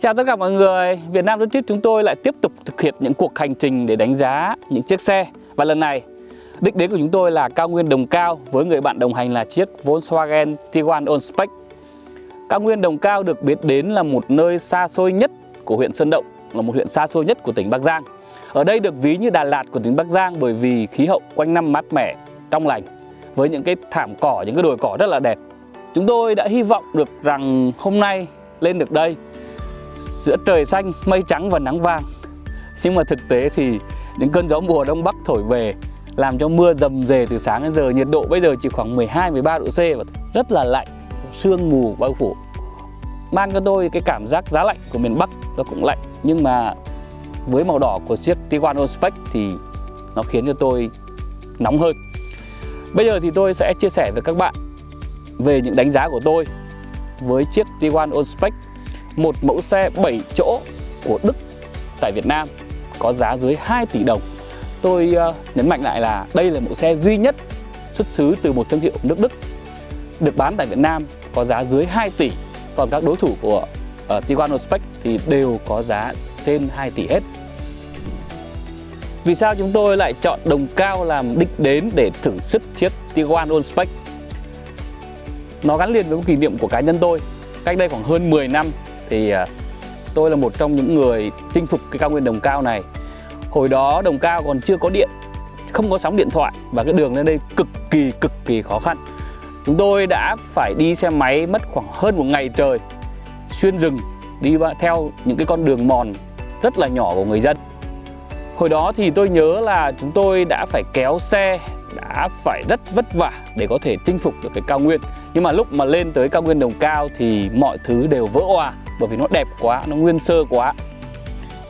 Chào tất cả mọi người, Việt Nam Road Trip chúng tôi lại tiếp tục thực hiện những cuộc hành trình để đánh giá những chiếc xe. Và lần này, đích đến của chúng tôi là cao nguyên Đồng Cao với người bạn đồng hành là chiếc Volkswagen Tiguan On Spec Cao nguyên Đồng Cao được biết đến là một nơi xa xôi nhất của huyện Sơn Động, là một huyện xa xôi nhất của tỉnh Bắc Giang. Ở đây được ví như Đà Lạt của tỉnh Bắc Giang bởi vì khí hậu quanh năm mát mẻ, trong lành Với những cái thảm cỏ, những cái đồi cỏ rất là đẹp. Chúng tôi đã hy vọng được rằng hôm nay lên được đây giữa trời xanh, mây trắng và nắng vàng. Nhưng mà thực tế thì những cơn gió mùa đông bắc thổi về Làm cho mưa dầm dề từ sáng đến giờ. Nhiệt độ bây giờ chỉ khoảng 12-13 độ C và rất là lạnh Sương mù bao phủ. Mang cho tôi cái cảm giác giá lạnh của miền Bắc Nó cũng lạnh Nhưng mà với màu đỏ của chiếc Tiguan Allspec thì nó khiến cho tôi nóng hơn. Bây giờ thì tôi sẽ chia sẻ với các bạn về những đánh giá của tôi với chiếc Tiguan Allspec một mẫu xe 7 chỗ của Đức tại Việt Nam có giá dưới 2 tỷ đồng. Tôi uh, nhấn mạnh lại là đây là mẫu xe duy nhất xuất xứ từ một thương hiệu nước Đức được bán tại Việt Nam có giá dưới 2 tỷ. Còn các đối thủ của ờ, uh, Tiguan Spec thì đều có giá trên 2 tỷ hết. Vì sao chúng tôi lại chọn đồng cao làm đích đến để thử sức chiếc Tiguan Spec? Nó gắn liền với một kỷ niệm của cá nhân tôi. Cách đây khoảng hơn 10 năm thì à, tôi là một trong những người chinh phục cái cao nguyên đồng cao này. Hồi đó đồng cao còn chưa có điện, không có sóng điện thoại và cái đường lên đây cực kỳ cực kỳ khó khăn. Chúng tôi đã phải đi xe máy mất khoảng hơn một ngày trời, xuyên rừng, đi theo những cái con đường mòn rất là nhỏ của người dân. Hồi đó thì tôi nhớ là chúng tôi đã phải kéo xe, đã phải rất vất vả để có thể chinh phục được cái cao nguyên. Nhưng mà lúc mà lên tới cao nguyên đồng cao thì mọi thứ đều vỡ òa bởi vì nó đẹp quá, nó nguyên sơ quá.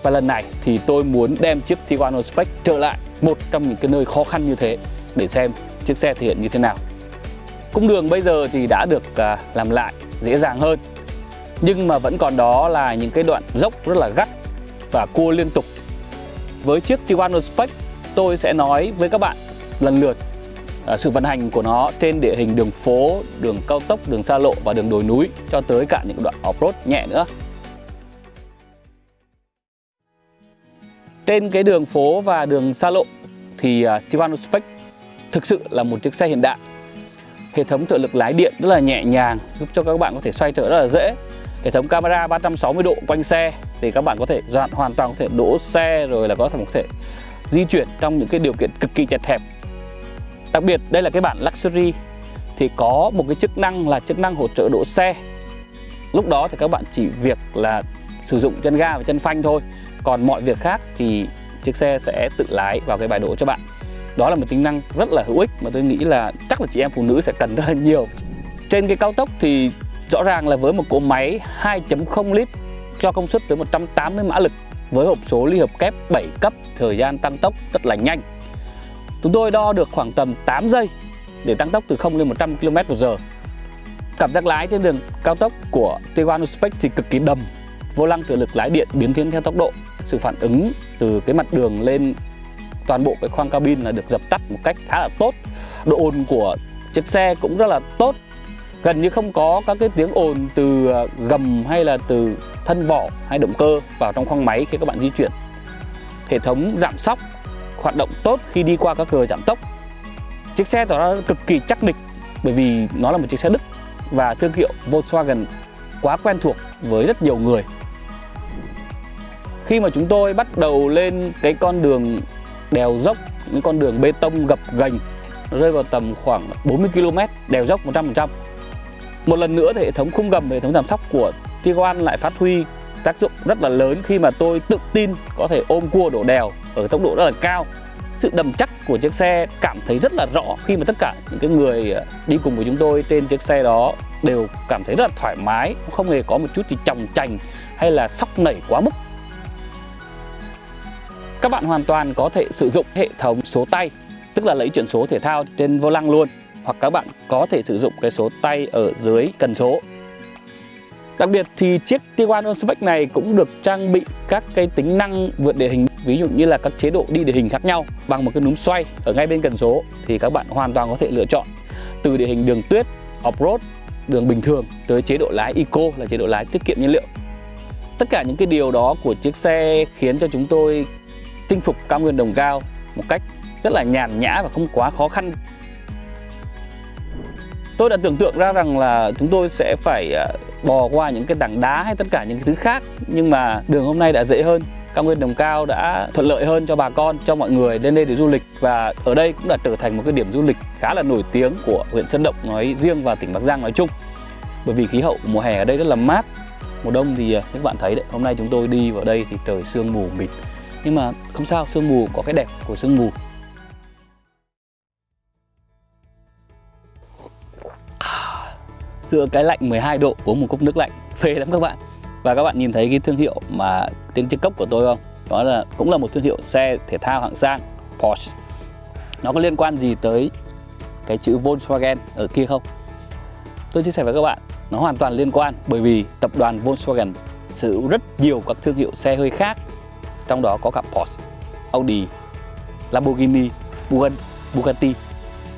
Và lần này thì tôi muốn đem chiếc Tiguan Spec trở lại một trong những cái nơi khó khăn như thế để xem chiếc xe thể hiện như thế nào. Cung đường bây giờ thì đã được à, làm lại dễ dàng hơn. Nhưng mà vẫn còn đó là những cái đoạn dốc rất là gắt và cua liên tục. Với chiếc Tiguan Spec tôi sẽ nói với các bạn lần lượt À, sự vận hành của nó trên địa hình đường phố, đường cao tốc, đường xa lộ và đường đồi núi cho tới cả những đoạn off-road nhẹ nữa. Trên cái đường phố và đường xa lộ thì à, uh, Tiguan Spec thực sự là một chiếc xe hiện đại. Hệ thống trợ lực lái điện rất là nhẹ nhàng giúp cho các bạn có thể xoay trở rất là dễ. Hệ thống camera 360 độ quanh xe thì các bạn có thể dọn hoàn toàn có thể đỗ xe rồi là có thể có thể di chuyển trong những cái điều kiện cực kỳ chật hẹp Đặc biệt, đây là cái bản Luxury, thì có một cái chức năng là chức năng hỗ trợ đỗ xe. Lúc đó thì các bạn chỉ việc là sử dụng chân ga và chân phanh thôi. Còn mọi việc khác thì chiếc xe sẽ tự lái vào cái bài đỗ cho bạn. Đó là một tính năng rất là hữu ích mà tôi nghĩ là chắc là chị em phụ nữ sẽ cần rất là nhiều. Trên cái cao tốc thì rõ ràng là với một cỗ máy 2.0 lít cho công suất tới 180 mã lực, với hộp số ly hợp kép 7 cấp, thời gian tăng tốc rất là nhanh. Chúng tôi đo được khoảng tầm 8 giây để tăng tốc từ 0 lên 100 km h Cảm giác lái trên đường cao tốc của Tiguan Spec thì cực kỳ đầm, Vô lăng trợ lực lái điện biến thiên theo tốc độ. Sự phản ứng từ cái mặt đường lên toàn bộ cái khoang cabin là được dập tắt một cách khá là tốt. Độ ồn của chiếc xe cũng rất là tốt. Gần như không có các cái tiếng ồn từ ờ, gầm hay là từ thân vỏ hay động cơ vào trong khoang máy khi các bạn di chuyển. Hệ thống giảm sóc hoạt động tốt khi đi qua các cửa giảm tốc. Chiếc xe tỏ ra cực kỳ chắc địch bởi vì nó là một chiếc xe Đức và thương hiệu Volkswagen quá quen thuộc với rất nhiều người. Khi mà chúng tôi bắt đầu lên cái con đường đèo dốc, những con đường bê tông gập ghềnh rơi vào tầm khoảng 40 km, đèo dốc 100%. Một lần nữa thì hệ thống khung gầm, hệ thống giảm sóc của Tiguan lại phát huy tác dụng rất là lớn khi mà tôi tự tin có thể ôm cua đổ đèo ở tốc độ rất là cao. Sự đầm chắc của chiếc xe cảm thấy rất là rõ khi mà tất cả những cái người ờ, đi cùng với chúng tôi trên chiếc xe đó đều cảm thấy rất là thoải mái, không hề có một chút gì chòng chành hay là sóc nảy quá mức. Các bạn hoàn toàn có thể sử dụng hệ thống số tay, tức là lấy chuyển số thể thao trên vô lăng luôn, hoặc các bạn có thể sử dụng cái số tay ở dưới cần số. Đặc biệt thì chiếc Tiguan Onspec này cũng được trang bị các cái tính năng vượt địa hình ví dụ như là các chế độ đi địa hình khác nhau bằng một cái núm xoay ở ngay bên cần số thì các bạn hoàn toàn có thể lựa chọn. Từ địa hình đường tuyết, off-road, đường bình thường tới chế độ lái eco là chế độ lái tiết kiệm nhiên liệu. tất cả những cái điều đó của chiếc xe khiến cho chúng tôi chinh phục cao nguyên đồng cao một cách rất là nhàn nhã và không quá khó khăn. Tôi đã tưởng tượng ra rằng là chúng tôi sẽ phải à, bò qua những cái tảng đá hay tất cả những cái thứ khác nhưng mà đường hôm nay đã dễ hơn cao nguyên đồng cao đã thuận lợi hơn cho bà con, cho mọi người lên đây để du lịch. Và ở đây cũng đã trở thành một cái điểm du lịch khá là nổi tiếng của huyện Sơn Động nói riêng và tỉnh Bắc Giang nói chung. Bởi vì khí hậu mùa hè ở đây rất là mát. Mùa đông thì à, các bạn thấy đấy, hôm nay chúng tôi đi vào đây thì trời sương mù mịt. Nhưng mà không sao, sương mù có cái đẹp của sương mù. À, giữa cái lạnh 12 độ uống một cốc nước lạnh, phê lắm các bạn và các bạn nhìn thấy cái thương hiệu mà trên chiếc cốc của tôi không? Đó là cũng là một thương hiệu xe thể thao hạng sang Porsche. Nó có liên quan gì tới cái chữ Volkswagen ở kia không? Tôi chia sẻ với các bạn nó hoàn toàn liên quan bởi vì tập đoàn Volkswagen sở hữu rất nhiều các thương hiệu xe hơi khác trong đó có cả Porsche, Audi, Lamborghini, Bugatti.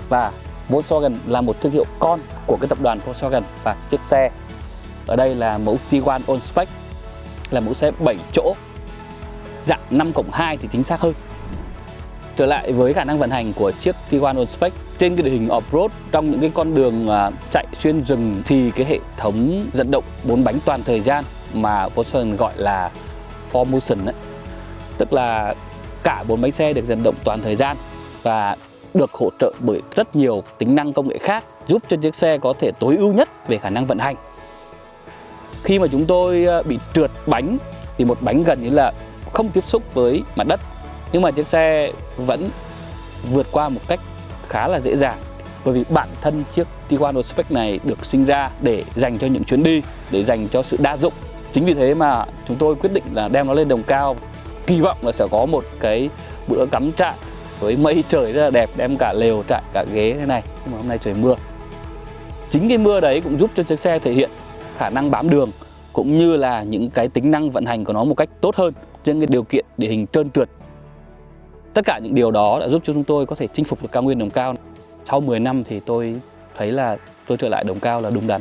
Và Volkswagen là một thương hiệu con của cái tập đoàn Volkswagen và chiếc xe ở đây là mẫu Tiguan On Spec là mẫu xe 7 chỗ dạng 5 cộng 2 thì chính xác hơn trở lại với khả năng vận hành của chiếc Tiguan On Spec trên cái địa hình off-road trong những cái con đường à, chạy xuyên rừng thì cái hệ thống dẫn động bốn bánh toàn thời gian mà Volkswagen gọi là 4Motion ấy, tức là cả bốn bánh xe được dẫn động toàn thời gian và được hỗ trợ bởi rất nhiều tính năng công nghệ khác giúp cho chiếc xe có thể tối ưu nhất về khả năng vận hành. Khi mà chúng tôi ờ, bị trượt bánh, thì một bánh gần như là không tiếp xúc với mặt đất. Nhưng mà chiếc xe vẫn vượt qua một cách khá là dễ dàng. Bởi vì bản thân chiếc Tiguan Spec này được sinh ra để dành cho những chuyến đi, để dành cho sự đa dụng. Chính vì thế mà chúng tôi quyết định là đem nó lên đồng cao. Kỳ vọng là sẽ có một cái bữa cắm trại với mây trời rất là đẹp, đem cả lều trại, cả ghế thế này. Nhưng mà hôm nay trời mưa. Chính cái mưa đấy cũng giúp cho chiếc xe thể hiện khả năng bám đường cũng như là những cái tính năng vận hành của nó một cách tốt hơn trên cái điều kiện địa hình trơn trượt. Tất cả những điều đó đã giúp cho chúng tôi có thể chinh phục được cao nguyên đồng cao. Sau 10 năm thì tôi thấy là tôi trở lại đồng cao là đúng đắn.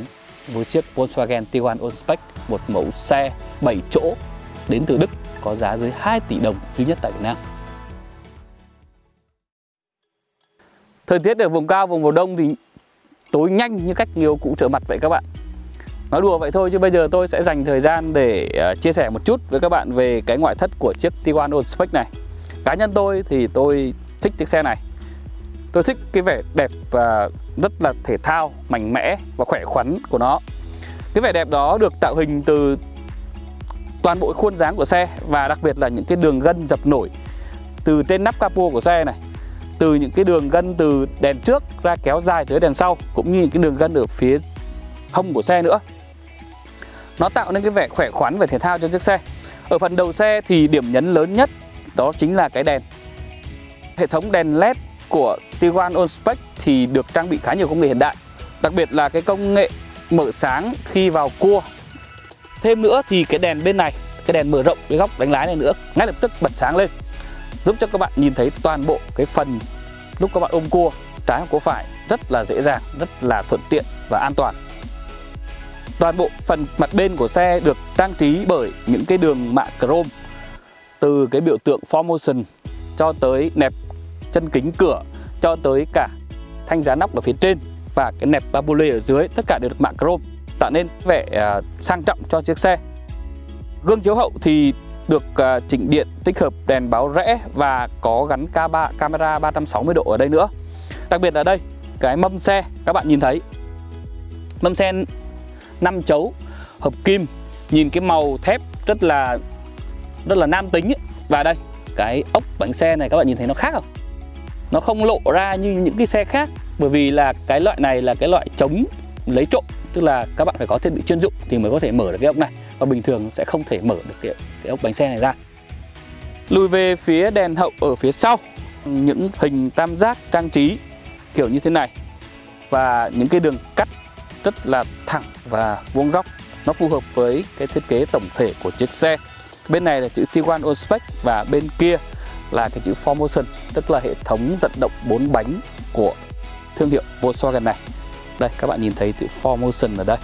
Với chiếc Volkswagen Tiguan Allspec một mẫu xe 7 chỗ đến từ Đức có giá dưới 2 tỷ đồng duy nhất tại Việt Nam. Thời tiết ở vùng cao, vùng mùa đông thì tối nhanh như cách nhiều cụ trở mặt vậy các bạn. Nói đùa vậy thôi chứ bây giờ tôi sẽ dành thời gian để ờ, chia sẻ một chút với các bạn về cái ngoại thất của chiếc Tiguan Old Spec này. Cá nhân tôi thì tôi thích chiếc xe này. Tôi thích cái vẻ đẹp và rất là thể thao, mạnh mẽ và khỏe khoắn của nó. Cái vẻ đẹp đó được tạo hình từ toàn bộ khuôn dáng của xe và đặc biệt là những cái đường gân dập nổi từ trên nắp capo của xe này từ những cái đường gân từ đèn trước ra kéo dài tới đèn sau cũng như những cái đường gân ở phía hông của xe nữa nó tạo nên cái vẻ khỏe khoắn và thể thao cho chiếc xe. Ở phần đầu xe thì điểm nhấn lớn nhất đó chính là cái đèn. Hệ thống đèn led của Tiguan On thì được trang bị khá nhiều công nghệ hiện đại đặc biệt là cái công nghệ mở sáng khi vào cua. Thêm nữa thì cái đèn bên này cái đèn mở rộng cái góc đánh lái này nữa ngay lập tức bật sáng lên giúp cho các bạn nhìn thấy toàn bộ cái phần lúc các bạn ôm cua. Trái hoặc cua phải rất là dễ dàng, rất là thuận tiện và an toàn. Toàn bộ phần mặt bên của xe được trang trí bởi những cái đường mạ chrome từ cái biểu tượng Formotion cho tới nẹp chân kính cửa cho tới cả thanh giá nóc ở phía trên và cái nẹp babule ở dưới tất cả đều được mạ chrome tạo nên vẻ à, sang trọng cho chiếc xe. Gương chiếu hậu thì được à, chỉnh điện tích hợp đèn báo rẽ và có gắn K3, camera 360 độ ở đây nữa đặc biệt là đây cái mâm xe các bạn nhìn thấy mâm xe 5 chấu hợp kim nhìn cái màu thép rất là rất là nam tính ấy. và đây cái ốc bánh xe này các bạn nhìn thấy nó khác không? Nó không lộ ra như những cái xe khác bởi vì là cái loại này là cái loại chống lấy trộm tức là các bạn phải có thiết bị chuyên dụng thì mới có thể mở được cái ốc này. Và bình thường sẽ không thể mở được cái, cái ốc bánh xe này ra. Lùi về phía đèn hậu ở phía sau những hình tam giác trang trí kiểu như thế này. Và những cái đường cắt rất là thẳng và vuông góc. Nó phù hợp với cái thiết kế tổng thể của chiếc xe. Bên này là chữ Tiguan Allspec và bên kia là cái chữ Formotion tức là hệ thống dẫn động bốn bánh của thương hiệu Volkswagen này. Đây, các bạn nhìn thấy chữ Formotion ở đây.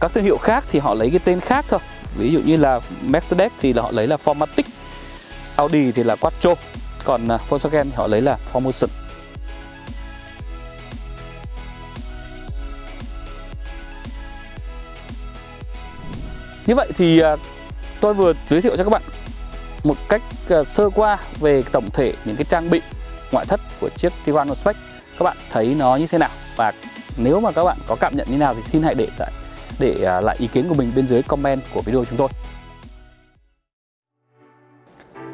Các thương hiệu khác thì họ lấy cái tên khác thôi. Ví dụ như là Mercedes thì là họ lấy là Formatic, Audi thì là Quattro. Còn à, Volkswagen thì họ lấy là Formotion Như vậy thì à, tôi vừa giới thiệu cho các bạn một cách à, sơ qua về tổng thể những cái trang bị ngoại thất của chiếc Tiguan Spec. Các bạn thấy nó như thế nào? Và nếu mà các bạn có cảm nhận như nào thì xin hãy để lại để à, lại ý kiến của mình bên dưới comment của video chúng tôi.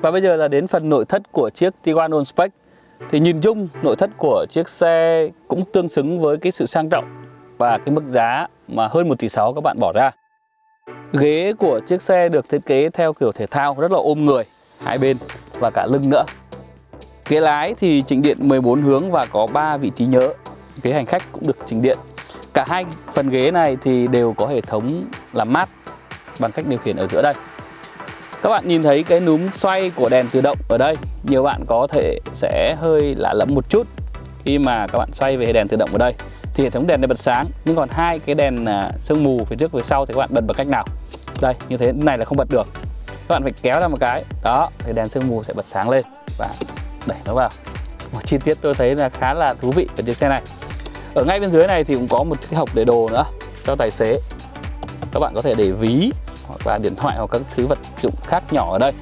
Và bây giờ là đến phần nội thất của chiếc Tiguan On Spec. Thì nhìn chung, nội thất của chiếc xe cũng tương xứng với cái sự sang trọng và cái mức giá mà hơn 1 tỷ 6 các bạn bỏ ra ghế của chiếc xe được thiết kế theo kiểu thể thao, rất là ôm người, hai bên và cả lưng nữa. Ghế lái thì chỉnh điện 14 hướng và có 3 vị trí nhớ. Ghế hành khách cũng được chỉnh điện. Cả hai phần ghế này thì đều có hệ thống làm mát bằng cách điều khiển ở giữa đây. Các bạn nhìn thấy cái núm xoay của đèn tự động ở đây. Nhiều bạn có thể sẽ hơi lạ lẫm một chút Khi mà các bạn xoay về đèn tự động ở đây. Thì hệ thống đèn này bật sáng, Nhưng còn hai cái đèn à, sương mù phía trước, phía sau thì các bạn bật bằng cách nào? Đây, như thế này là không bật được. Các bạn phải kéo ra một cái. Đó, thì đèn sương mù sẽ bật sáng lên Và đẩy nó vào. Một chi tiết tôi thấy là khá là thú vị ở chiếc xe này. Ở ngay bên dưới này thì cũng có một cái hộp để đồ nữa cho tài xế. Các bạn có thể để ví hoặc là điện thoại hoặc các thứ vật dụng khác nhỏ ở đây.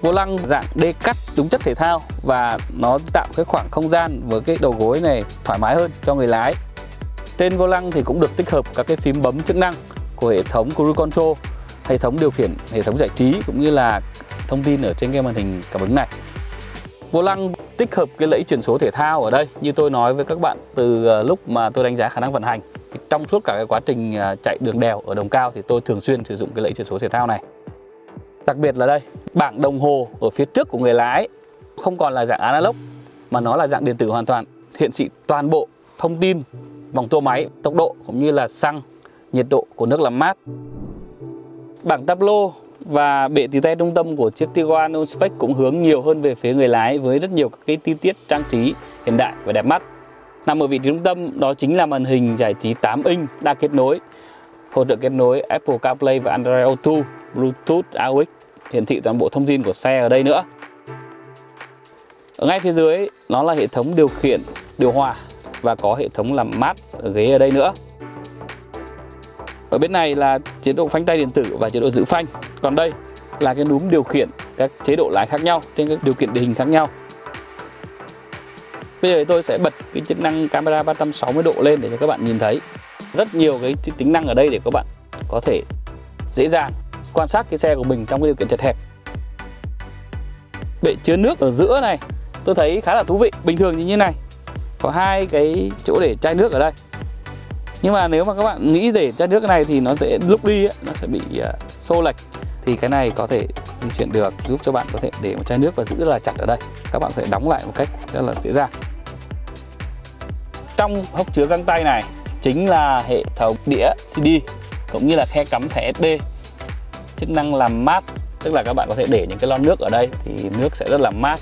Vô lăng dạng đê cắt đúng chất thể thao và nó tạo cái khoảng không gian với cái đầu gối này thoải mái hơn cho người lái. Trên vô lăng thì cũng được tích hợp các cái phím bấm chức năng của hệ thống cruise control, hệ thống điều khiển, hệ thống giải trí cũng như là thông tin ở trên cái màn hình cảm ứng này. Vô lăng tích hợp cái lẫy chuyển số thể thao ở đây, như tôi nói với các bạn từ ờ, lúc mà tôi đánh giá khả năng vận hành. Trong suốt cả cái quá trình ờ, chạy đường đèo ở đồng cao thì tôi thường xuyên sử dụng cái lẫy chuyển số thể thao này. Đặc biệt là đây, bảng đồng hồ ở phía trước của người lái, không còn là dạng analog, mà nó là dạng điện tử hoàn toàn, hiện thị toàn bộ thông tin vòng tua máy, tốc độ cũng như là xăng nhiệt độ của nước làm mát bảng tablo và bệ tì tay trung tâm của chiếc Tiguan Onspec cũng hướng nhiều hơn về phía người lái với rất nhiều các cái chi tiết trang trí hiện đại và đẹp mắt Nằm ở vị trí trung tâm đó chính là màn hình giải trí 8 inch đa kết nối hỗ trợ kết nối Apple CarPlay và Android Auto, Bluetooth, AUX hiển thị toàn bộ thông tin của xe ở đây nữa. Ở ngay phía dưới nó là hệ thống điều khiển điều hòa và có hệ thống làm mát ở ghế ở đây nữa. Ở bên này là chế độ phanh tay điện tử và chế độ giữ phanh. Còn đây là cái núm điều khiển các chế độ lái khác nhau trên các điều kiện địa hình khác nhau. Bây giờ tôi sẽ bật cái chức năng camera 360 độ lên để cho các bạn nhìn thấy rất nhiều cái tính năng ở đây để các bạn có thể dễ dàng quan sát cái xe của mình trong cái điều kiện chật hẹp. Bệ chứa nước ở giữa này, tôi thấy khá là thú vị. Bình thường như thế này, có hai cái chỗ để chai nước ở đây. Nhưng mà nếu mà các bạn nghĩ để chai nước này thì nó sẽ lúc đi ấy, nó sẽ bị uh, xô lệch. Thì cái này có thể di chuyển được giúp cho bạn có thể để một chai nước và giữ là chặt ở đây. Các bạn có thể đóng lại một cách rất là dễ dàng. Trong hốc chứa găng tay này chính là hệ thống đĩa CD cũng như là khe cắm thẻ SD chức năng làm mát tức là các bạn có thể để những cái lon nước ở đây thì nước sẽ rất là mát.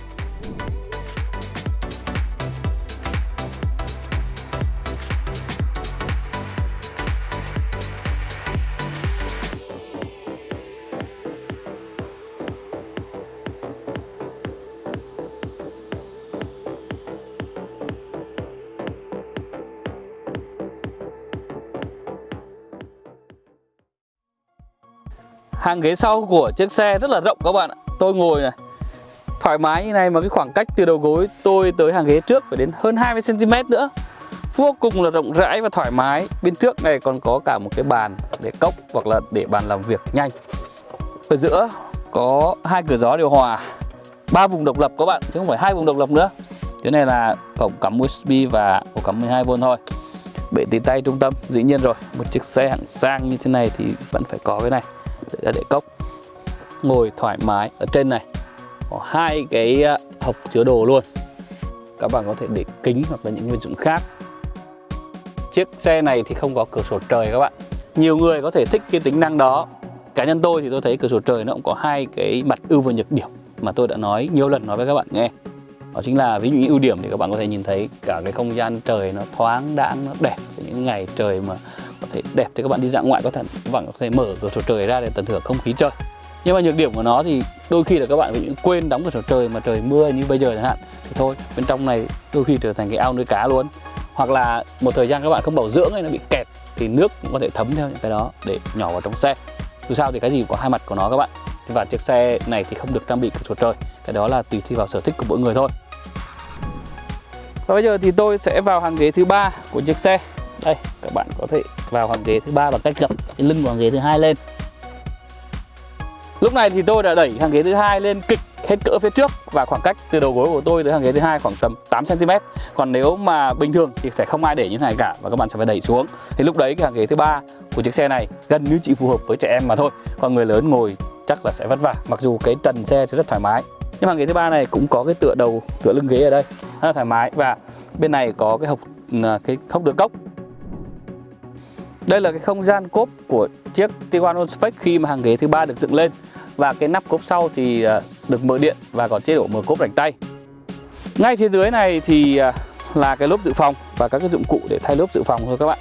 Hàng ghế sau của chiếc xe rất là rộng các bạn ạ. Tôi ngồi này, Thoải mái như này mà cái khoảng cách từ đầu gối tôi tới hàng ghế trước phải đến hơn 20cm nữa. Vô cùng là rộng rãi và thoải mái. Bên trước này còn có cả một cái bàn để cốc hoặc là để bàn làm việc nhanh. Ở giữa có hai cửa gió điều hòa, ba vùng độc lập các bạn, chứ không phải hai vùng độc lập nữa. Cái này là cổng cắm USB và ổ cắm 12V thôi. Bệ tì tay trung tâm, dĩ nhiên rồi, một chiếc xe hạng sang như thế này thì vẫn phải có cái này để để cốc. Ngồi thoải mái ở trên này. Có hai cái ờ, hộp hộc chứa đồ luôn. Các bạn có thể để kính hoặc là những vật dụng khác. Chiếc xe này thì không có cửa sổ trời các bạn. Nhiều người có thể thích cái tính năng đó. Cá nhân tôi thì tôi thấy cửa sổ trời nó cũng có hai cái mặt ưu và nhược điểm mà tôi đã nói nhiều lần nói với các bạn nghe. Đó chính là ví dụ như ưu điểm thì các bạn có thể nhìn thấy cả cái không gian trời nó thoáng đãng, nó đẹp. Những ngày trời mà có thể đẹp thì các bạn đi dã ngoại có thể, các bạn có thể mở cửa sổ trời ra để tận hưởng không khí trời nhưng mà nhược điểm của nó thì đôi khi là các bạn bị quên đóng cửa sổ trời mà trời mưa như bây giờ chẳng hạn. Thì thôi, bên trong này đôi khi trở thành cái ao nuôi cá luôn. Hoặc là một thời gian các bạn không bảo dưỡng hay nó bị kẹt thì nước cũng có thể thấm theo những cái đó để nhỏ vào trong xe. Dù sao thì cái gì cũng có hai mặt của nó các bạn. Và chiếc xe này thì không được trang bị cửa sổ trời. Cái đó là tùy thi vào sở thích của mỗi người thôi. Và bây giờ thì tôi sẽ vào hàng ghế thứ ba của chiếc xe đây, các bạn có thể vào hàng ghế thứ ba bằng cách gập cái lưng của hàng ghế thứ hai lên. Lúc này thì tôi đã đẩy hàng ghế thứ hai lên kịch hết cỡ phía trước và khoảng cách từ đầu gối của tôi tới hàng ghế thứ hai khoảng tầm 8 cm còn nếu mà bình thường thì sẽ không ai để như thế này cả và các bạn sẽ phải đẩy xuống. Thì lúc đấy cái hàng ghế thứ ba của chiếc xe này gần như chỉ phù hợp với trẻ em mà thôi. Còn người lớn ngồi chắc là sẽ vất vả, mặc dù cái trần xe sẽ rất thoải mái. Nhưng hàng ghế thứ ba này cũng có cái tựa đầu, tựa lưng ghế ở đây rất là thoải mái. Và bên này có cái hộc à, cái hốc được cốc đây là cái không gian cốp của chiếc Tiguan On khi mà hàng ghế thứ ba được dựng lên và cái nắp cốp sau thì à, được mở điện và có chế độ mở cốp rảnh tay. Ngay phía dưới này thì à, là cái lốp dự phòng và các cái dụng cụ để thay lốp dự phòng thôi các bạn.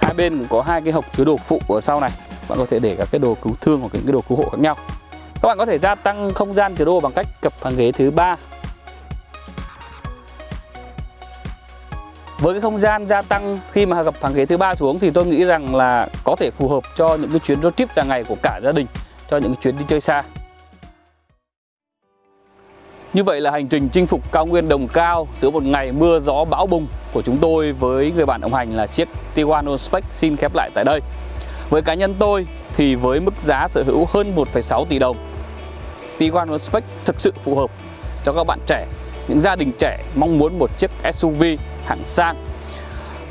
Hai bên cũng có hai cái hộc chứa đồ phụ ở sau này. Bạn có thể để các cái đồ cứu thương hoặc những cái đồ cứu hộ khác nhau. Các bạn có thể gia tăng không gian chứa đồ bằng cách cập hàng ghế thứ ba với cái không gian gia tăng khi mà gặp hàng ghế thứ ba xuống thì tôi nghĩ rằng là có thể phù hợp cho những cái chuyến road trip dài ngày của cả gia đình cho những chuyến đi chơi xa như vậy là hành trình chinh phục cao nguyên đồng cao giữa một ngày mưa gió bão bùng của chúng tôi với người bạn đồng hành là chiếc Tiguan Spec xin khép lại tại đây. Với cá nhân tôi thì với mức giá sở hữu hơn 1,6 tỷ đồng, Tiguan Spec thực sự phù hợp cho các bạn trẻ, những gia đình trẻ mong muốn một chiếc SUV hạng sang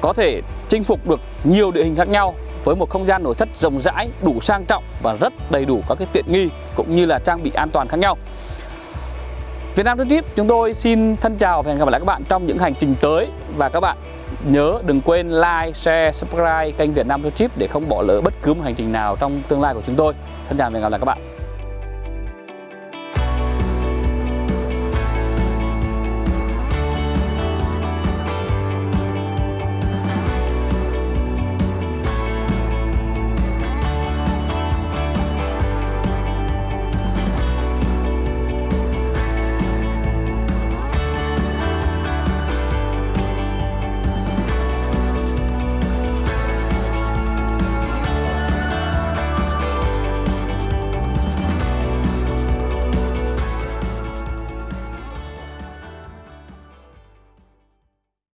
có thể chinh phục được nhiều địa hình khác nhau với một không gian nội thất rộng rãi, đủ sang trọng và rất đầy đủ các cái tiện nghi cũng như là trang bị an toàn khác nhau. Việt Nam Trip chúng tôi xin thân chào và hẹn gặp lại các bạn trong những hành trình tới và các bạn nhớ đừng quên like, share, subscribe kênh Việt Nam Trip để không bỏ lỡ bất cứ một hành trình nào trong tương lai của chúng tôi. Thân chào và hẹn gặp lại các bạn.